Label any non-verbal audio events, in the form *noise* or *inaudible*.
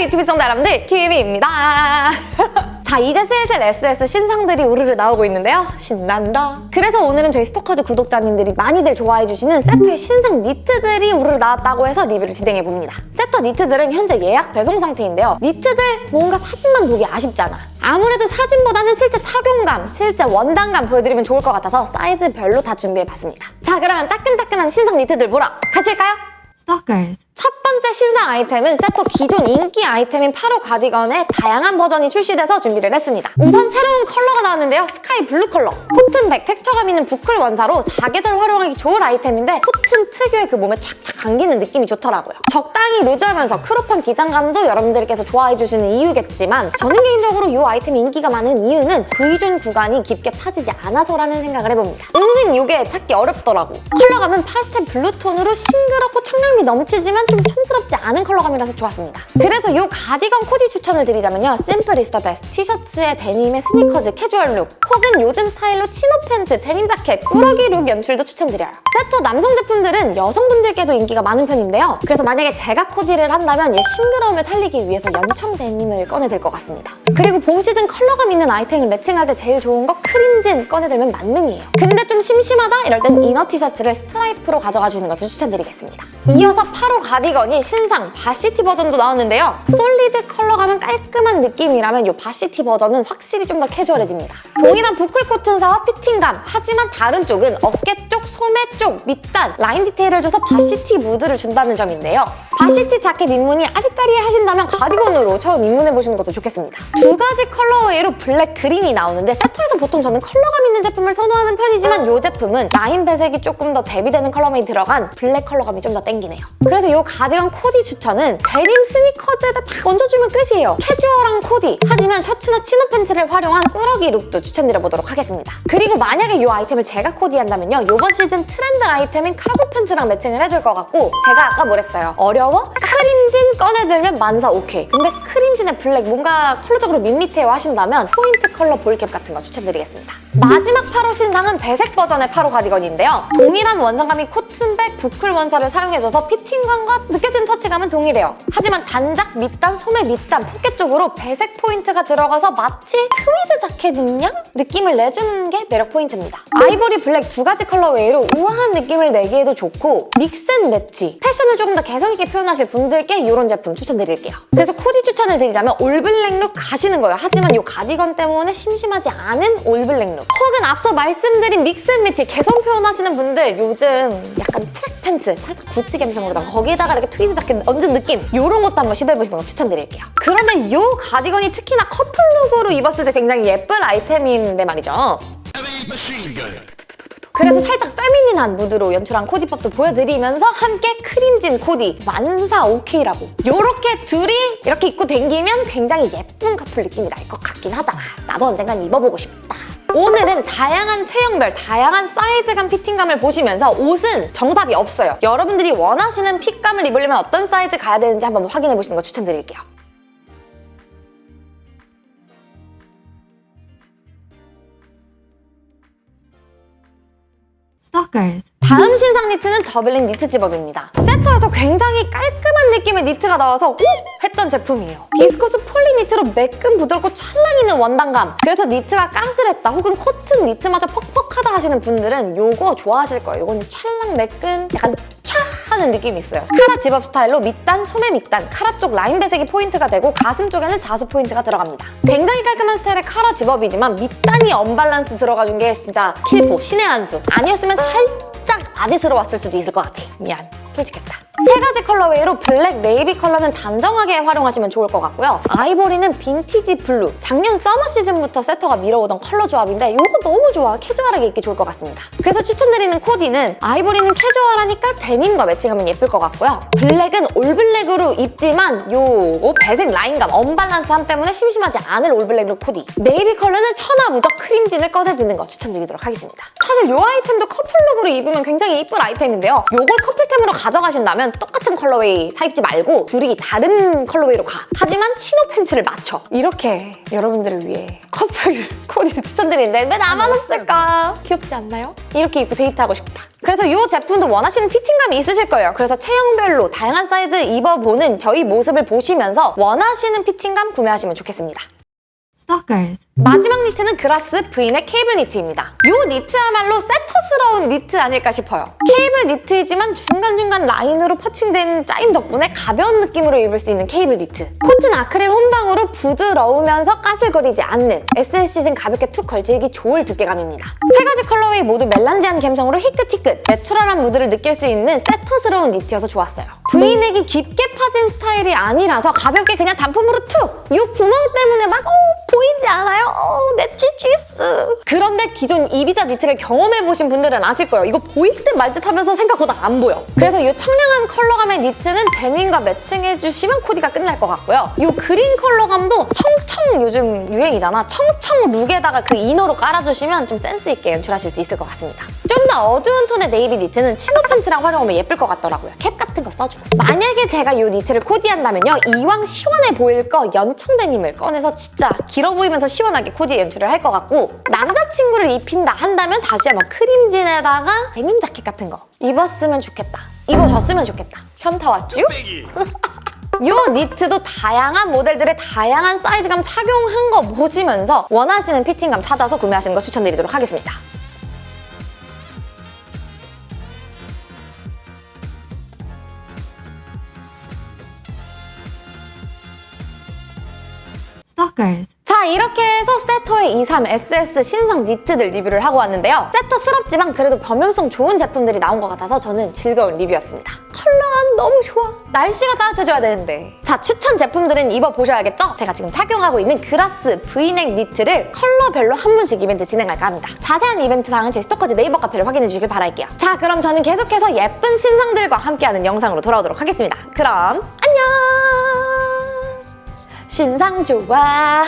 유튜브 시청자 여러분들 키미입니다. *laughs* 자 이제 슬슬 SS 신상들이 우르르 나오고 있는데요. 신난다. 그래서 오늘은 저희 스토커즈 구독자님들이 많이들 좋아해주시는 세터의 신상 니트들이 우르르 나왔다고 해서 리뷰를 진행해봅니다. 세터 니트들은 현재 예약 배송 상태인데요. 니트들 뭔가 사진만 보기 아쉽잖아. 아무래도 사진보다는 실제 착용감, 실제 원단감 보여드리면 좋을 것 같아서 사이즈별로 다 준비해봤습니다. 자 그러면 따끈따끈한 신상 니트들 보러 가실까요? Stalkers. 첫 번째 신상 아이템은 세터 기존 인기 아이템인 8호 가디건의 다양한 버전이 출시돼서 준비를 했습니다. 우선 새로운 컬러가 나왔는데요. 스카이 블루 컬러. 코튼 100 texture감 있는 부클 원사로 사계절 활용하기 좋은 아이템인데 코튼 특유의 그 몸에 착착 감기는 느낌이 좋더라고요. 적당히 루즈하면서 crop한 기장감도 여러분들께서 좋아해주시는 이유겠지만 저는 개인적으로 이 아이템이 인기가 많은 이유는 V zone 구간이 깊게 파지지 않아서라는 생각을 해봅니다. 은근 이게 찾기 어렵더라고. 컬러감은 파스텔 블루톤으로 싱그럽고 청량미 넘치지만 좀 촌스럽지 않은 컬러감이라서 좋았습니다. 그래서 이 가디건 코디 추천을 드리자면요. simple is the best 티셔츠에 데님에 스니커즈 캐주얼 룩 혹은 요즘 스타일로 chino 팬츠, 데님 자켓, 꾸러기 룩 연출도 추천드려요. 세터 남성 제품 들은 여성분들께도 인기가 많은 편인데요. 그래서 만약에 제가 코디를 한다면 얘 싱그러움을 살리기 위해서 연청 데님을 꺼내들 것 같습니다. 그리고 봄 시즌 컬러감 있는 아이템을 매칭할 때 제일 좋은 거 크림진 꺼내들면 만능이에요. 근데 좀 심심하다? 이럴 땐 inner 티셔츠를 스트라이프로 가져가 주는 것도 추천드리겠습니다. 이어서 8호 가디건이 신상 varsity 버전도 나왔는데요. solid 컬러감은 깔끔한 느낌이라면 이 varsity 버전은 확실히 좀 더 캐주얼해집니다. 동일한 부클 코튼사와 fitting감 하지만 다른 쪽은 어깨 쪽, 소매 쪽, 밑단 라인 디테일을 줘서 varsity 무드를 준다는 점인데요. varsity 자켓 입문이 아리까리 하신다면 가디건으로 처음 입문해보시는 것도 좋겠습니다. 두 가지 colorway로 블랙, 그린이 나오는데 세터에서 보통 저는 컬러감 있는 제품을 선호하는 편이지만 이 제품은 라인 배색이 조금 더 대비되는 컬러감이 들어간 블랙 컬러감이 좀 더 땡기네요. 그래서 이 가디건 코디 추천은 데님 스니커즈에다 딱 얹어주면 끝이에요. 캐주얼한 코디 하지만 셔츠나 chino 팬츠를 활용한 꾸러기 룩도 추천드려보도록 하겠습니다. 그리고 만약에 이 아이템을 제가 코디한다면요. 이번 시즌 트렌드 아이템인 카고 팬츠랑 매칭을 해줄 것 같고 제가 아까 뭐랬어요? 어려워? 크림진 꺼내들면 만사 오케이. 근데 크림진에 블랙 뭔가 컬러적으로 밋밋해요 하신다면 포인트 컬러 ball cap 같은 거 추천드리겠습니다. 마지막 8호 신상은 배색 버전의 8호 가디건인데요. 동일한 원단감인 코튼백 부클 원사를 사용해줘서 피팅감과 느껴지는 터치감은 동일해요. 하지만 단작, 밑단, 소매 밑단, 포켓 쪽으로 배색 포인트가 들어가서 마치 트위드 자켓 인양 느낌을 내주는 게 매력 포인트입니다. 아이보리 블랙 두 가지 colorway로 우아한 느낌을 내기에도 좋고 mix and match, 패션을 조금 더 개성있게 표현하실 분들께 이런 제품 추천드릴게요. 그래서 코디 추천을 드리자면 all black look 가시는 거예요. 하지만 이 가디건 때문에 심심하지 않은 all black look 혹은 앞서 말씀드린 mix and match 개성 표현하시는 분들 요즘 약간 트랙 팬츠 살짝 구찌 감성으로다가 거기에다가 이렇게 트위드 자켓 얹은 느낌 이런 것도 한번 시도해보시는 거 추천드릴게요. 그런데 이 가디건이 특히나 커플룩으로 입었을 때 굉장히 예쁜 아이템인데 말이죠. 그래서 살짝 feminine한 무드로 연출한 코디법도 보여드리면서 함께 크림진 코디 만사 오케이라고. 이렇게 둘이 이렇게 입고 댕기면 굉장히 예쁜 커플 느낌이 날 것 같긴 하다. 나도 언젠간 입어보고 싶다. 오늘은 다양한 체형별, 다양한 사이즈감 피팅감을 보시면서 옷은 정답이 없어요. 여러분들이 원하시는 핏감을 입으려면 어떤 사이즈 가야 되는지 한번 확인해 보시는 거 추천드릴게요 Stalkers. 다음 신상 니트는 doubling 니트 zip-up입니다. 세터에서 굉장히 깔끔한 느낌의 니트가 나와서 오! 했던 제품이에요. 비스코스 폴리 니트로 매끈 부드럽고 찰랑 있는 원단감. 그래서 니트가 까슬했다 혹은 코튼 니트마저 퍽퍽하다 하시는 분들은 이거 좋아하실 거예요. 이건 찰랑 매끈 약간 촤 하는 느낌이 있어요. 카라 집업 스타일로 밑단, 소매 밑단, 카라 쪽 라인 배색이 포인트가 되고 가슴 쪽에는 자수 포인트가 들어갑니다. 굉장히 깔끔한 스타일의 카라 zip-up이지만 밑단이 언밸런스 들어가준 게 진짜 킬포, 신의 한 수. 아니었으면 살짝 아재스러웠을 수도 있을 것 같아. 미안. 솔직했다. 세 가지 colorway로 블랙, 네이비 컬러는 단정하게 활용하시면 좋을 것 같고요. 아이보리는 빈티지 블루. 작년 서머 시즌부터 세터가 밀어오던 컬러 조합인데 이거 너무 좋아. 캐주얼하게 입기 좋을 것 같습니다. 그래서 추천드리는 코디는 아이보리는 캐주얼하니까 데님과 매칭하면 예쁠 것 같고요. 블랙은 all black으로 입지만 요 배색 라인감, 언밸런스함 때문에 심심하지 않을 all black look 코디. 네이비 컬러는 천하 무적 크림진을 꺼내 드는 거 추천드리도록 하겠습니다. 사실 이 아이템도 커플룩으로 입으면 굉장히 이쁜 아이템인데요. 이걸 커플템으로 가 가져가신다면 똑같은 colorway 사 입지 말고 둘이 다른 colorway로 가. 하지만 치노 팬츠를 맞춰. 이렇게 여러분들을 위해 커플 *laughs* 코디 추천드리는데 왜 나만 없을까? 귀엽지 않나요? 이렇게 입고 데이트하고 싶다. 그래서 이 제품도 원하시는 피팅감이 있으실 거예요. 그래서 체형별로 다양한 사이즈 입어보는 저희 모습을 보시면서 원하시는 피팅감 구매하시면 좋겠습니다. Stalkers. 마지막 니트는 그라스 브이넥 케이블 니트입니다. 이 니트야말로 세터스러운 니트 아닐까 싶어요. 케이블 니트이지만 중간중간 라인으로 펀칭된 짜임 덕분에 가벼운 느낌으로 입을 수 있는 케이블 니트. 코튼 아크릴 혼방으로 부드러우면서 까슬거리지 않는 SLC진 가볍게 툭 걸치기 좋을 두께감입니다. 세 가지 colorway 모두 melange한 감성으로 히끗히끗 내추럴한 무드를 느낄 수 있는 세터스러운 니트여서 좋았어요. 브이넥이 깊게 파진 스타일이 아니라서 가볍게 그냥 단품으로 툭! 이 구멍 때문에 막 어, 보이지 않아요? 어, 내 찌찌스. 그런데 기존 이비자 니트를 경험해보신 분들은 아실 거예요. 이거 보일 듯 말 듯 하면서 생각보다 안 보여. 그래서 이 청량한 컬러감의 니트는 데님과 매칭해주시면 코디가 끝날 것 같고요. 이 그린 컬러감도 청청 요즘 유행이잖아. 청청 look에다가 그 inner로 깔아주시면 좀 센스 있게 연출하실 수 있을 것 같습니다. 좀 더 어두운 톤의 네이비 니트는 치노 팬츠랑 활용하면 예쁠 것 같더라고요. 캡 같은 거 써주고. 만약에 제가 이 니트를 코디한다면요. 이왕 시원해 보일 거 연청 데님을 꺼내서 진짜 길어 보이면서 시원하게 코디 연출을 할 것 같고 남자친구를 입힌다 한다면 다시 한번 크림진에다가 데님 자켓 같은 거 입었으면 좋겠다. 입어줬으면 좋겠다. 현타 왔죠? 이 *laughs* 니트도 다양한 모델들의 다양한 사이즈감 착용한 거 보시면서 원하시는 피팅감 찾아서 구매하시는 거 추천드리도록 하겠습니다. Stalkers. 자 이렇게 해서 세터의 23 SS 신상 니트들 리뷰를 하고 왔는데요. 세터스럽지만 그래도 범용성 좋은 제품들이 나온 것 같아서 저는 즐거운 리뷰였습니다. 컬러감 너무 좋아. 날씨가 따뜻해져야 되는데. 자 추천 제품들은 입어보셔야겠죠? 제가 지금 착용하고 있는 그라스 브이넥 니트를 컬러별로 한 분씩 이벤트 진행할까 합니다. 자세한 이벤트 사항은 저희 스토커즈 네이버 카페를 확인해 주길 바랄게요. 자 그럼 저는 계속해서 예쁜 신상들과 함께하는 영상으로 돌아오도록 하겠습니다. 그럼 안녕! 신상 좋아